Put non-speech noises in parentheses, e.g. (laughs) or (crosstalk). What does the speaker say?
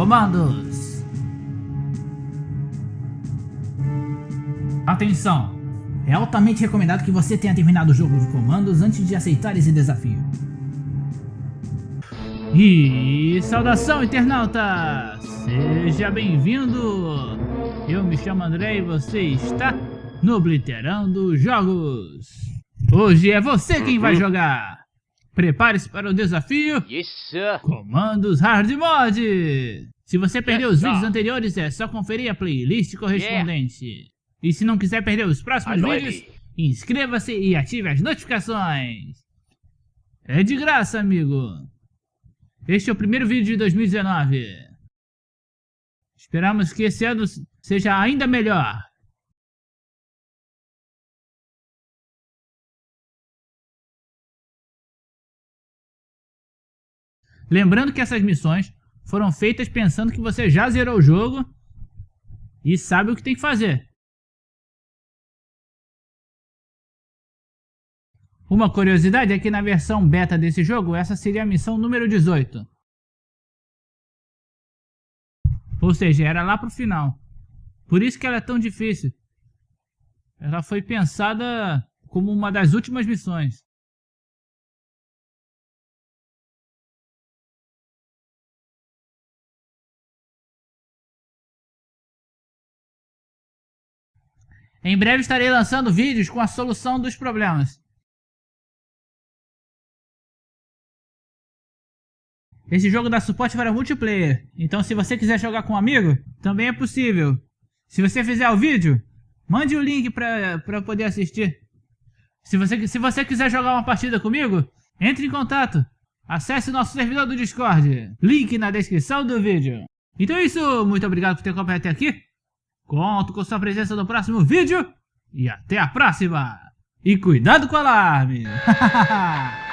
comandos. Atenção! É altamente recomendado que você tenha terminado o jogo de comandos antes de aceitar esse desafio. E saudação internauta! Seja bem-vindo! Eu me chamo André e você está no Obliterando Jogos. Hoje é você quem vai uhum. jogar. Prepare-se para o desafio Isso. Comandos Hard Mod. Se você perdeu os vídeos anteriores, é só conferir a playlist correspondente. Yeah. E se não quiser perder os próximos vídeos, inscreva-se e ative as notificações. É de graça, amigo. Este é o primeiro vídeo de 2019. Esperamos que esse ano seja ainda melhor. Lembrando que essas missões foram feitas pensando que você já zerou o jogo e sabe o que tem que fazer. Uma curiosidade é que na versão beta desse jogo, essa seria a missão número 18. Ou seja, era lá pro final. Por isso que ela é tão difícil. Ela foi pensada como uma das últimas missões. Em breve estarei lançando vídeos com a solução dos problemas. Esse jogo dá suporte para multiplayer, então se você quiser jogar com um amigo, também é possível. Se você fizer o vídeo, mande o link para poder assistir. Se você, se você quiser jogar uma partida comigo, entre em contato. Acesse nosso servidor do Discord, link na descrição do vídeo. Então é isso, muito obrigado por ter acompanhado até aqui. Conto com sua presença no próximo vídeo e até a próxima. E cuidado com o alarme. (laughs)